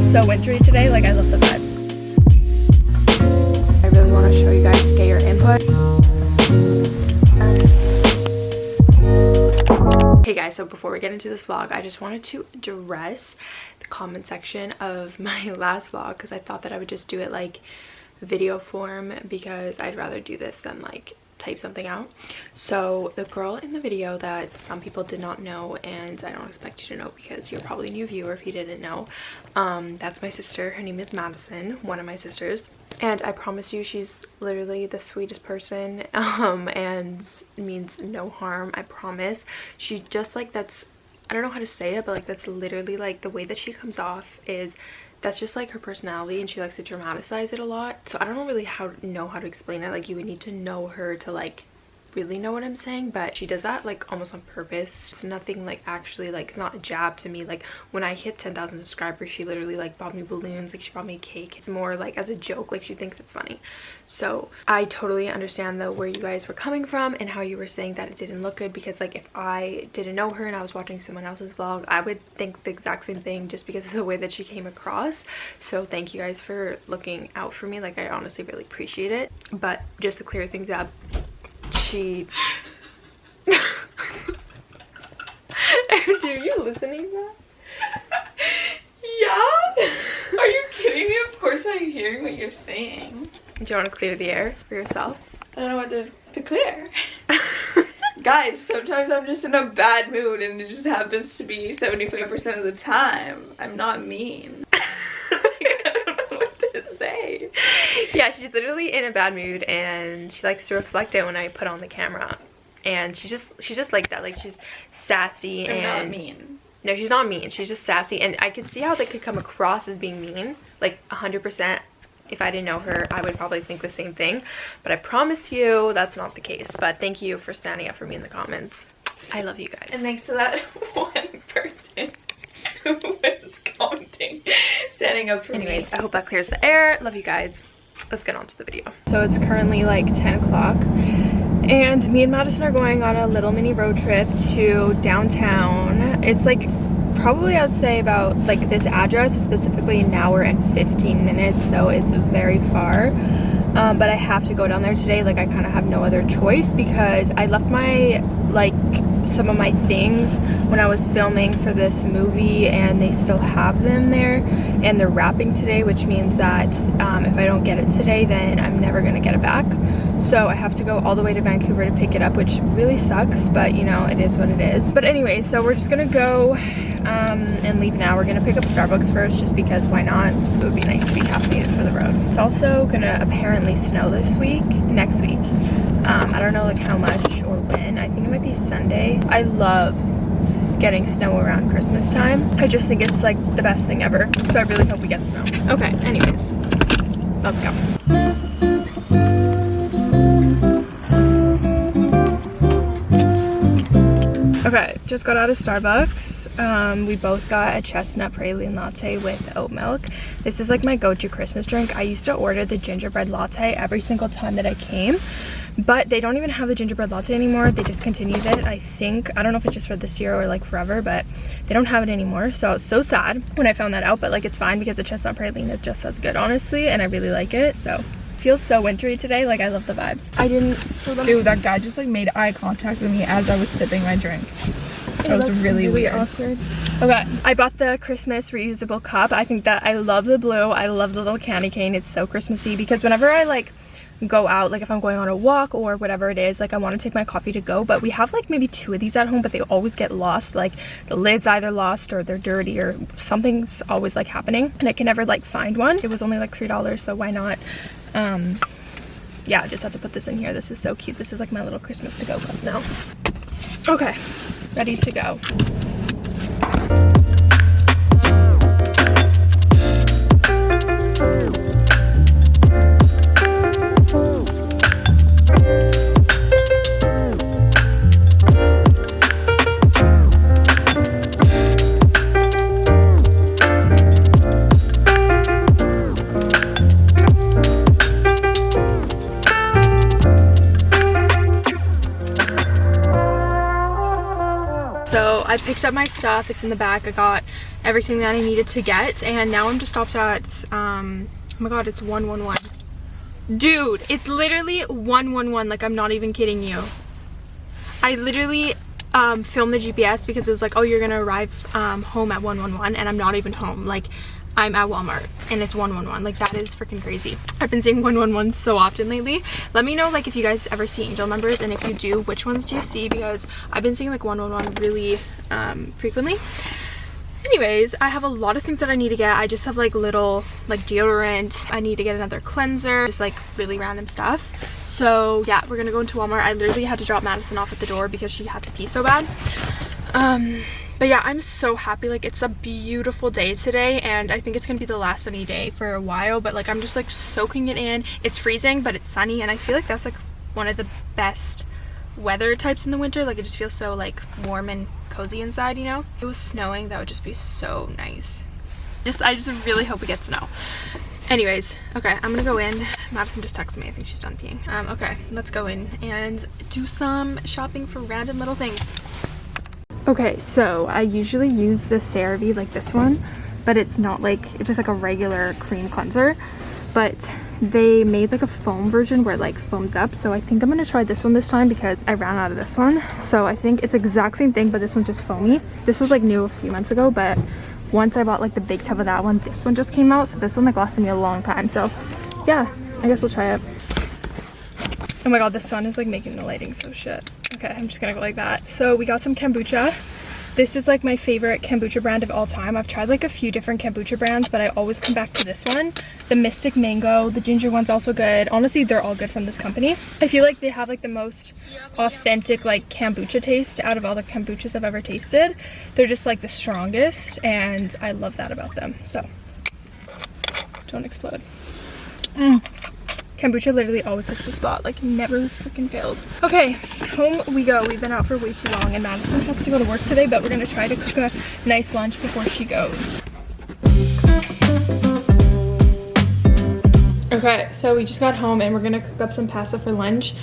feels so wintry today. Like I love the vibes. I really want to show you guys, get your input. Hey guys, so before we get into this vlog, I just wanted to address the comment section of my last vlog because I thought that I would just do it like video form because I'd rather do this than like type something out. So the girl in the video that some people did not know and i don't expect you to know because you're probably a new viewer if you didn't know um that's my sister. Her name is madison one of my sisters. And i promise you she's literally the sweetest person um and means no harm i promise. She just like that's i don't know how to say it but like that's literally like the way that she comes off is that's just like her personality and she likes to dramatize it a lot. So i don't really how know how to explain it. Like you would need to know her to like really know what i'm saying but she does that like almost on purpose. It's nothing like actually like it's not a jab to me. Like when i hit 10,000 subscribers she literally like bought me balloons like she bought me cake. It's more like as a joke like she thinks it's funny. So i totally understand though where you guys were coming from and how you were saying that it didn't look good because like if i didn't know her and i was watching someone else's vlog i would think the exact same thing just because of the way that she came across. So thank you guys for looking out for me. Like i honestly really appreciate it. But just to clear things up she Dude, are you listening to that? yeah? Are you kidding me? Of course I'm hearing what you're saying. Do you want to clear the air for yourself? I don't know what there's to clear. Guys, sometimes I'm just in a bad mood and it just happens to be 75% of the time. I'm not mean. Say. Yeah, she's literally in a bad mood and she likes to reflect it when I put on the camera. And she's just she's just like that. Like she's sassy I'm and not mean. No, she's not mean. She's just sassy and I could see how they could come across as being mean. Like 100% if I didn't know her, I would probably think the same thing. But I promise you that's not the case. But thank you for standing up for me in the comments. I love you guys. And thanks to that one person who was commenting, standing up for Anyways, me. I hope that clears the air. Love you guys. Let's get on to the video. So it's currently like 10 o'clock and me and Madison are going on a little mini road trip to downtown. It's like probably I'd say about like this address is specifically an hour and 15 minutes so it's very far um, but I have to go down there today like I kind of have no other choice because I left my like some of my things when I was filming for this movie and they still have them there. And they're wrapping today which means that um, if I don't get it today then I'm never gonna get it back. So I have to go all the way to Vancouver to pick it up which really sucks but you know it is what it is. But anyway so we're just gonna go um, and leave now. We're gonna pick up Starbucks first just because why not? It would be nice to be caffeinated for the road. It's also gonna apparently snow this week next week um, I don't know like how much or when I think it might be Sunday I love getting snow around Christmas time. I just think it's like the best thing ever. So I really hope we get snow. Okay, anyways, let's go. Okay, just got out of Starbucks. Um, we both got a chestnut praline latte with oat milk. This is like my go-to Christmas drink. I used to order the gingerbread latte every single time that I came, but they don't even have the gingerbread latte anymore. They discontinued it, I think. I don't know if it's just for this year or like forever, but they don't have it anymore. So I was so sad when I found that out, but like it's fine because the chestnut praline is just as good, honestly, and I really like it, so feels so wintry today like i love the vibes i didn't Dude, that guy just like made eye contact with me as I was sipping my drink. That was really, weird. awkward. Okay, I bought the Christmas reusable cup. I think that I love the blue. I love the little candy cane. It's so Christmassy because whenever I like go out, like if I'm going on a walk or whatever it is, like I want to take my coffee to go, but we have like maybe two of these at home, but they always get lost. Like the lid's either lost or they're dirty or something's always like happening and I can never like find one. It was only like $3, so why not? Um, yeah, I just have to put this in here. This is so cute. This is like my little Christmas to go cup now. Okay, ready to go. I picked up my stuff. It's in the back. I got everything that I needed to get. And now I'm just stopped at, um, oh my god, it's 111. Dude, it's literally 111. Like, I'm not even kidding you. I literally um, filmed the GPS because it was like, oh, you're going to arrive um, home at 111. And I'm not even home. Like, I'm at Walmart and it's 111. Like that is freaking crazy. I've been seeing 111 so often lately. Let me know like if you guys ever see angel numbers and if you do, which ones do you see? Because I've been seeing like 111 really um, frequently. Anyways, I have a lot of things that I need to get. I just have like little like deodorant. I need to get another cleanser, just like really random stuff. So yeah, we're gonna go into Walmart. I literally had to drop Madison off at the door because she had to pee so bad. Um, but yeah i'm so happy. Like it's a beautiful day today and i think it's gonna be the last sunny day for a while but like i'm just like soaking it in. It's freezing but it's sunny and i feel like that's like one of the best weather types in the winter. Like it just feels so like warm and cozy inside you know? If it was snowing that would just be so nice. Just i just really hope we get snow. Anyways okay i'm gonna go in. Madison just texted me. I think she's done peeing. Um okay let's go in and do some shopping for random little things Okay, so I usually use the CeraVe like this one, but it's not like, it's just like a regular cream cleanser. But they made like a foam version where it like foams up. So I think I'm gonna try this one this time because I ran out of this one. So I think it's exact same thing, but this one's just foamy. This was like new a few months ago, but once I bought like the big tub of that one, this one just came out. So this one like lasted me a long time. So yeah, I guess we'll try it. Oh my god, the sun is like making the lighting so shit. Okay, I'm just gonna go like that. So we got some kombucha. This is like my favorite kombucha brand of all time. I've tried like a few different kombucha brands, but I always come back to this one. The Mystic Mango, the ginger one's also good. Honestly, they're all good from this company. I feel like they have like the most authentic like kombucha taste out of all the kombuchas I've ever tasted. They're just like the strongest and I love that about them. So, don't explode. Mm. Kombucha literally always hits the spot, like never freaking fails. Okay, home we go. We've been out for way too long and Madison has to go to work today, but we're gonna try to cook a nice lunch before she goes. Okay, so we just got home and we're gonna cook up some pasta for lunch.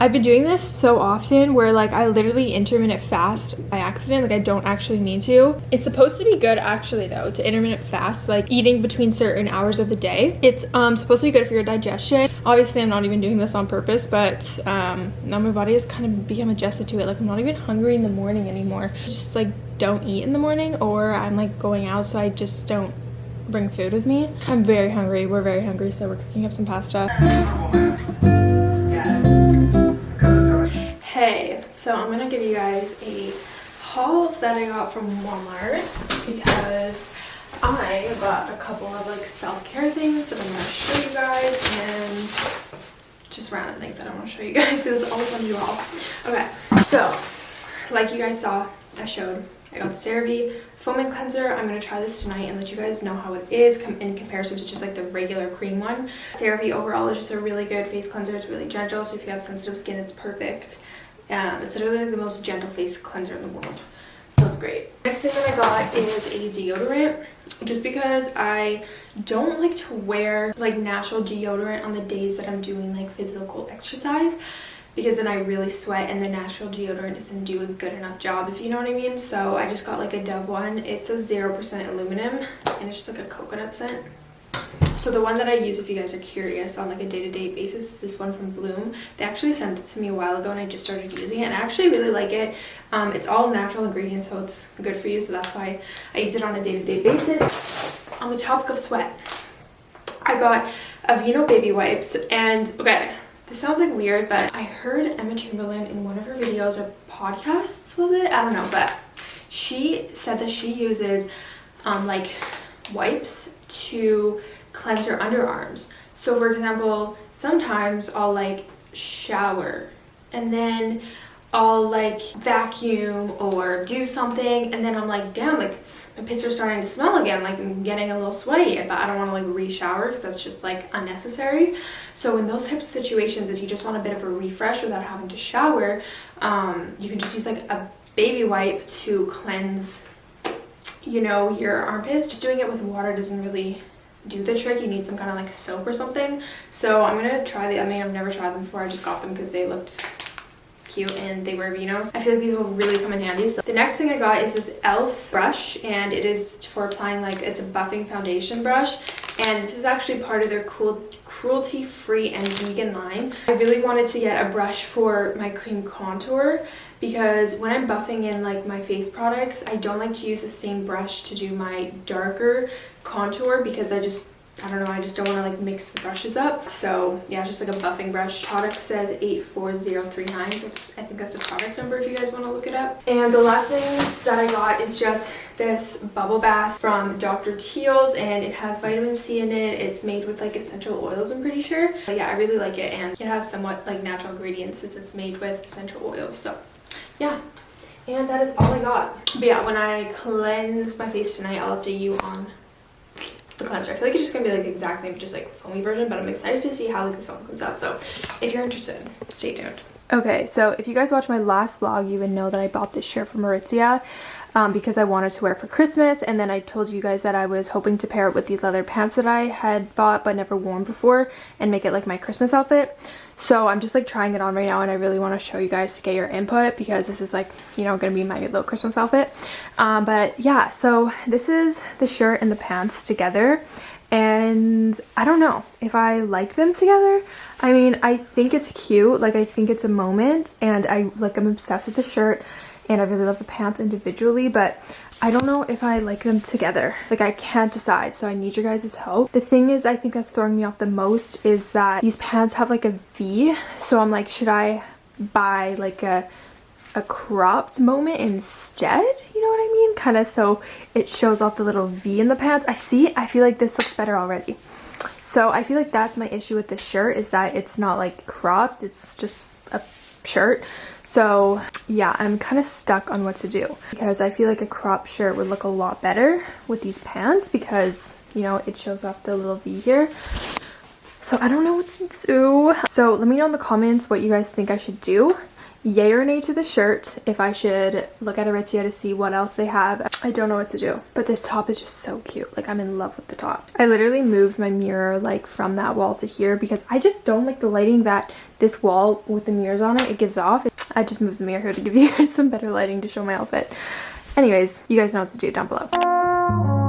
I've been doing this so often where like I literally intermittent fast by accident. Like I don't actually mean to. It's supposed to be good actually though to intermittent fast, like eating between certain hours of the day. It's um, supposed to be good for your digestion. Obviously I'm not even doing this on purpose, but um, now my body has kind of become adjusted to it. Like I'm not even hungry in the morning anymore. Just like don't eat in the morning or I'm like going out so I just don't bring food with me. I'm very hungry. We're very hungry so we're cooking up some pasta. Hey, so I'm gonna give you guys a haul that I got from Walmart because I got a couple of like self-care things that I'm gonna show you guys and just random things that I want to show you guys because it's always fun to do all. Okay, so like you guys saw, I showed I got the CeraVe foaming cleanser. I'm going to try this tonight and let you guys know how it is in comparison to just like the regular cream one. CeraVe overall is just a really good face cleanser. It's really gentle, so if you have sensitive skin, it's perfect. Um, it's literally the most gentle face cleanser in the world. Smells great. Next thing that I got is a deodorant. Just because I don't like to wear like natural deodorant on the days that I'm doing like physical exercise because then I really sweat and the natural deodorant doesn't do a good enough job if you know what I mean. So I just got like a Dove one. It says 0% aluminum and it's just like a coconut scent. So the one that I use if you guys are curious on like a day-to-day -day basis is this one from Bloom. They actually sent it to me a while ago and I just started using it and I actually really like it. Um, it's all natural ingredients so it's good for you so that's why I use it on a day-to-day -day basis. On the topic of sweat, I got Aveeno baby wipes and okay this sounds like weird but I heard Emma Chamberlain in one of her videos or podcasts was it? I don't know but she said that she uses um, like wipes to cleanse your underarms. So for example, sometimes I'll like shower and then I'll like vacuum or do something and then I'm like, damn, like my pits are starting to smell again. Like I'm getting a little sweaty, but I don't want to like re-shower because that's just like unnecessary. So in those types of situations, if you just want a bit of a refresh without having to shower, um, you can just use like a baby wipe to cleanse, you know, your armpits. Just doing it with water doesn't really do the trick you need some kind of like soap or something so i'm gonna try the i mean i've never tried them before i just got them because they looked cute and they were Aveenos. I feel like these will really come in handy. So the next thing I got is this e.l.f. brush and it is for applying like, it's a buffing foundation brush. And this is actually part of their cool cruelty-free and vegan line. I really wanted to get a brush for my cream contour because when I'm buffing in like my face products, I don't like to use the same brush to do my darker contour because I just I don't know, I just don't want to like mix the brushes up. So yeah, it's just like a buffing brush. Product says 84039, so I think that's a product number if you guys want to look it up. And the last thing that I got is just this bubble bath from Dr. Teal's and it has vitamin C in it. It's made with like essential oils, I'm pretty sure. But yeah, I really like it and it has somewhat like natural ingredients since it's made with essential oils. So yeah, and that is all I got. But yeah, when I cleanse my face tonight, I'll update you on cleanser. I feel like it's just gonna be like the exact same, just like foamy version, but I'm excited to see how like the foam comes out. So if you're interested, stay tuned. Okay, so if you guys watched my last vlog, you would know that I bought this shirt from Aritzia um, because I wanted to wear for Christmas. And then I told you guys that I was hoping to pair it with these leather pants that I had bought but never worn before and make it like my Christmas outfit. So I'm just like trying it on right now and I really want to show you guys to get your input because this is like, you know, going to be my little Christmas outfit. Um, but yeah, so this is the shirt and the pants together and I don't know if I like them together. I mean, I think it's cute. Like, I think it's a moment and I like, I'm obsessed with the shirt and I really love the pants individually, but I don't know if I like them together. Like I can't decide, so I need your guys' help. The thing is, I think that's throwing me off the most is that these pants have like a V. So I'm like, should I buy like a a cropped moment instead? You know what I mean? Kind of so it shows off the little V in the pants. I see, I feel like this looks better already. So I feel like that's my issue with this shirt is that it's not like cropped. It's just a shirt. So yeah, I'm kind of stuck on what to do because I feel like a crop shirt would look a lot better with these pants because, you know, it shows off the little V here. So I don't know what to do. So let me know in the comments what you guys think I should do yay or nay to the shirt if I should look at Aritzia to see what else they have. I don't know what to do, but this top is just so cute. Like I'm in love with the top. I literally moved my mirror like from that wall to here because I just don't like the lighting that this wall with the mirrors on it, it gives off. I just moved the mirror here to give you guys some better lighting to show my outfit. Anyways, you guys know what to do down below.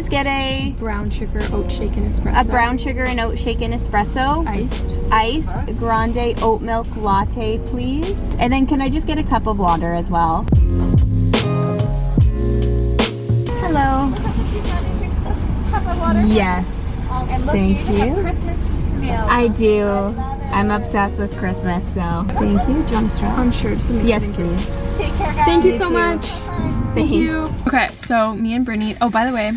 Can please get a brown sugar oat shaken espresso? a brown sugar and oat shaken espresso, iced. ice, grande oat milk latte, please? And then can I just get a cup of water as well? Hello. Yes. Thank you. I do. I'm obsessed with Christmas, so thank you. Do you want a straw? I'm sure. Just Yes, please. Thank you You so too. much. Thank you. Okay, so me and Brittany. Oh, by the way,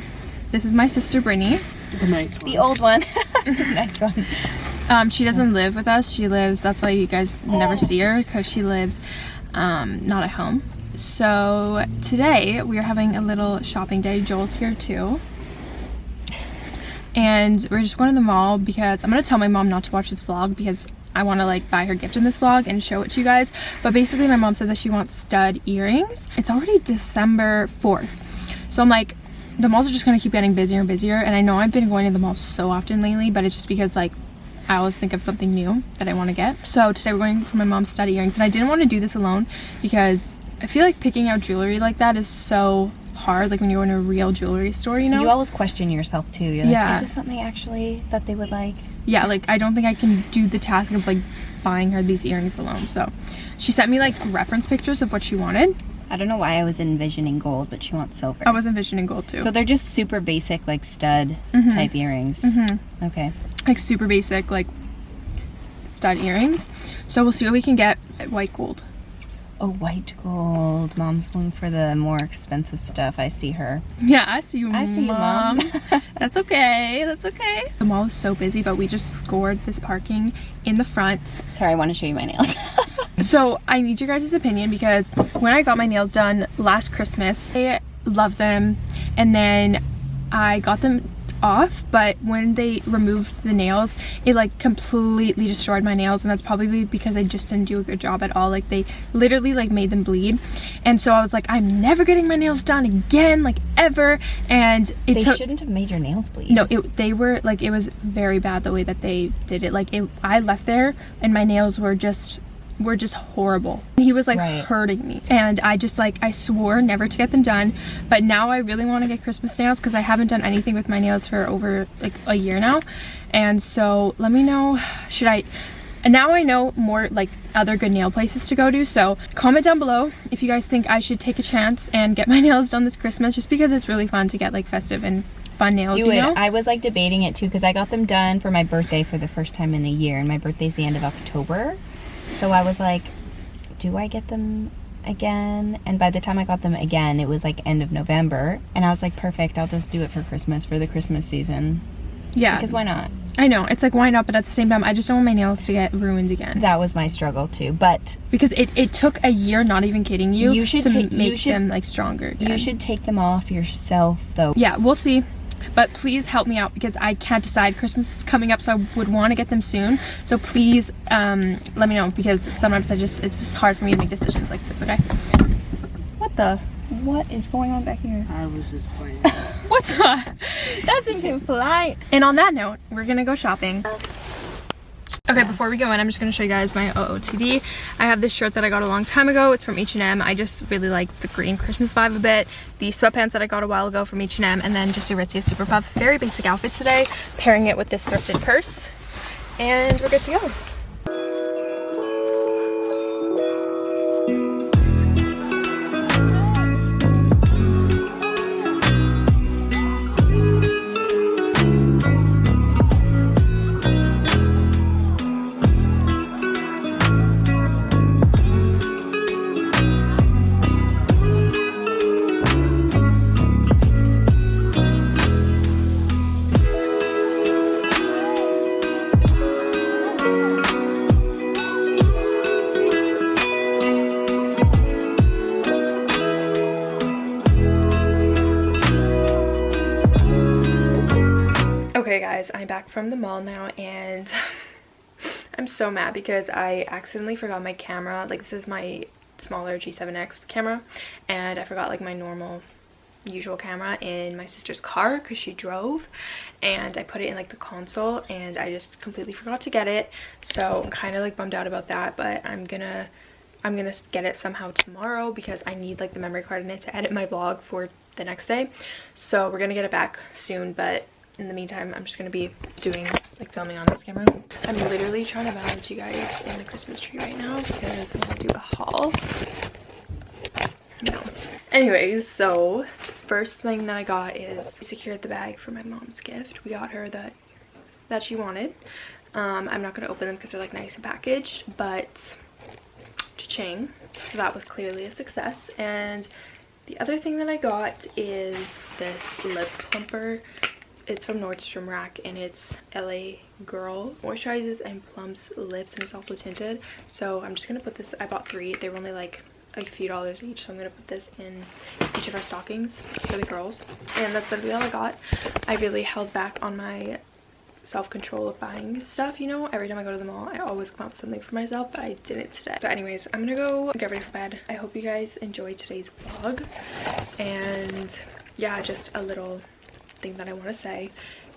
this is my sister Brittany. The nice one. The old one. Next one. Um, she doesn't live with us. She lives. That's why you guys never see her because she lives um, not at home. So today we are having a little shopping day. Joel's here too. And we're just going to the mall because I'm gonna tell my mom not to watch this vlog because I want to like buy her gift in this vlog and show it to you guys. But basically my mom said that she wants stud earrings. It's already December 4th. So I'm like, the malls are just gonna keep getting busier and busier. And I know I've been going to the mall so often lately, but it's just because like I always think of something new that I want to get. So today we're going for my mom's stud earrings. And I didn't want to do this alone because I feel like picking out jewelry like that is so hard. Like when you're in a real jewelry store, you know? You always question yourself too. You're Yeah. like, is this something actually that they would like? yeah like i don't think i can do the task of like buying her these earrings alone so she sent me like reference pictures of what she wanted I don't know why I was envisioning gold, but she wants silver. i was envisioning gold too so they're just super basic, like stud Mm-hmm. type earrings. Okay. like super basic like stud earrings so we'll see what we can get at white gold Oh, white gold. Mom's going for the more expensive stuff. I see her. Yeah, I see you, I see you, Mom. That's okay. That's okay. The mall is so busy, but we just scored this parking in the front. Sorry, I want to show you my nails. So I need your guys' opinion because when I got my nails done last Christmas, I loved them and then I got them off but when they removed the nails it like completely destroyed my nails and that's probably because I just didn't do a good job at all. Like they literally like made them bleed. And so I was like I'm never getting my nails done again like ever. And it they shouldn't have made your nails bleed. no it they were like it was very bad the way that they did it. Like it i left there and my nails were just were just horrible he was like Right. hurting me and i just like i swore never to get them done but now i really want to get christmas nails because i haven't done anything with my nails for over like a year now and so let me know should i and now I know more like other good nail places to go to. So comment down below if you guys think I should take a chance and get my nails done this Christmas just because it's really fun to get like festive and fun nails, Do you it. know? I was like debating it too because I got them done for my birthday for the first time in a year, and my birthday's the end of October. So I was like, do I get them again? And by the time I got them again, it was like end of November, and I was like, perfect. I'll just do it for Christmas for the Christmas season yeah. because why not? I know it's like why not, but at the same time, I just don't want my nails to get ruined again That was my struggle too. But because it, it took a year. Not even kidding you. You should to you make should- them like stronger. Again. you should take them off yourself though. Yeah, we'll see. But please help me out because I can't decide. Christmas is coming up, so I would want to get them soon. So please um, let me know because sometimes I just it's just hard for me to make decisions like this. Okay. What the? What is going on back here? I was just playing. What's that? That thing can fly. And on that note, we're gonna go shopping. Okay, before we go in, I'm just gonna show you guys my OOTD. I have this shirt that I got a long time ago. It's from H&M. I just really like the green Christmas vibe a bit. The sweatpants that I got a while ago from H&M, and then just a Aritzia Super Puff. Very basic outfit today. Pairing it with this thrifted purse, and we're good to go. Back from the mall now and I'm so mad because I accidentally forgot my camera. Like this is my smaller G7X camera and I forgot like my normal usual camera in my sister's car because she drove and I put it in like the console and I just completely forgot to get it. So I'm kind of like bummed out about that but I'm gonna I'm gonna get it somehow tomorrow because I need like the memory card in it to edit my vlog for the next day. So we're gonna get it back soon but in the meantime i'm just gonna be doing like filming on this camera. I'm literally trying to balance you guys in the christmas tree right now because i'm gonna do a haul. No. Anyways so first thing that i got is I secured the bag for my mom's gift. We got her that that she wanted. Um i'm not gonna open them because they're like nice and packaged but cha-ching. So that was clearly a success. And the other thing that I got is this lip plumper it's from Nordstrom Rack and it's LA Girl. Moisturizes and plumps lips and it's also tinted. So I'm just going to put this, I bought three. They were only like a few dollars each. So I'm going to put this in each of our stockings for the girls. And that's literally all I got. I really held back on my self-control of buying stuff, you know? Every time I go to the mall, I always come up with something for myself, but I didn't today. But anyways, I'm gonna go get ready for bed. I hope you guys enjoyed today's vlog. And yeah, just a little thing that I want to say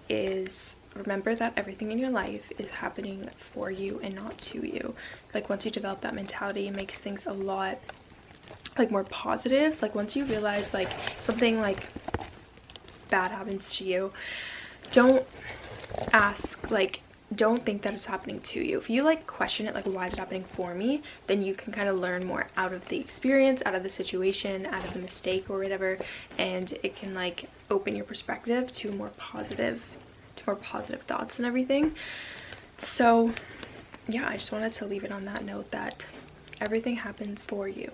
is remember that everything in your life is happening for you and not to you. Like once you develop that mentality, it makes things a lot like more positive. Like once you realize like something like bad happens to you, don't ask like don't think that it's happening to you if you like question it like why is it happening for me then you can kind of learn more out of the experience out of the situation out of the mistake or whatever and it can like open your perspective to more positive to more positive thoughts and everything so yeah i just wanted to leave it on that note that everything happens for you,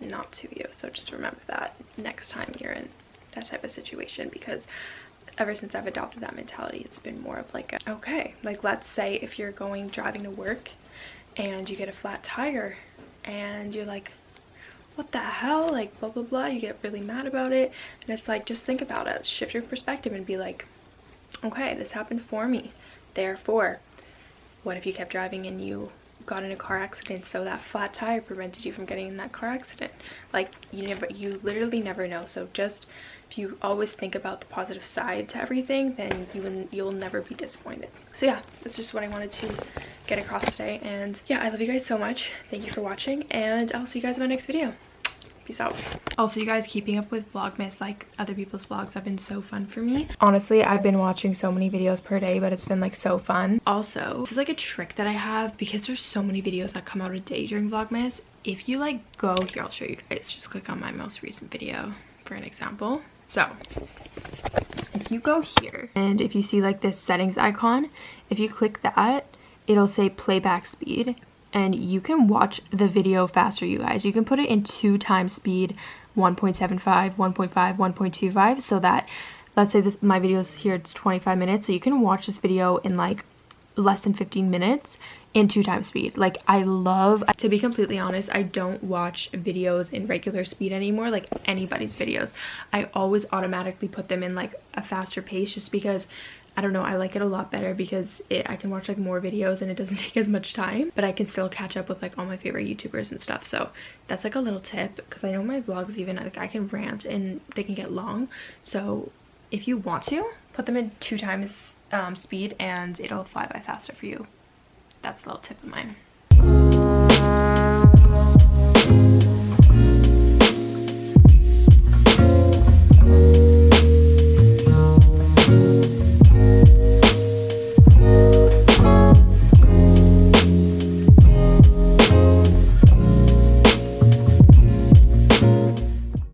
not to you. So just remember that next time you're in that type of situation because ever since I've adopted that mentality, it's been more of like, a, okay, like let's say if you're going driving to work and you get a flat tire and you're like, what the hell? Like, blah, blah, blah. You get really mad about it. And it's like, just think about it. Shift your perspective and be like, okay, this happened for me. Therefore, what if you kept driving and you got in a car accident so that flat tire prevented you from getting in that car accident like you never you literally never know so just if you always think about the positive side to everything then you will you'll never be disappointed. So yeah that's just what i wanted to get across today. And yeah i love you guys so much. Thank you for watching and i'll see you guys in my next video. Peace out. Also you guys keeping up with vlogmas like other people's vlogs have been so fun for me. Honestly i've been watching so many videos per day but it's been like so fun. Also this is like a trick that i have because there's so many videos that come out a day during vlogmas. If you like go here i'll show you guys. Just click on my most recent video for an example so if you go here and if you see like this settings icon, if you click that, it'll say playback speed and you can watch the video faster you guys. You can put it in two times speed 1.75, 1.5, 1.25 so that let's say this my video is here it's 25 minutes so you can watch this video in like less than 15 minutes in two times speed like i love to be completely honest i don't watch videos in regular speed anymore like anybody's videos i always automatically put them in like a faster pace just because I don't know, I like it a lot better because it, I can watch like more videos and it doesn't take as much time, but I can still catch up with like all my favorite YouTubers and stuff. So that's like a little tip because I know my vlogs even, like I can rant and they can get long. So if you want to, put them in two times um, speed and it'll fly by faster for you. That's a little tip of mine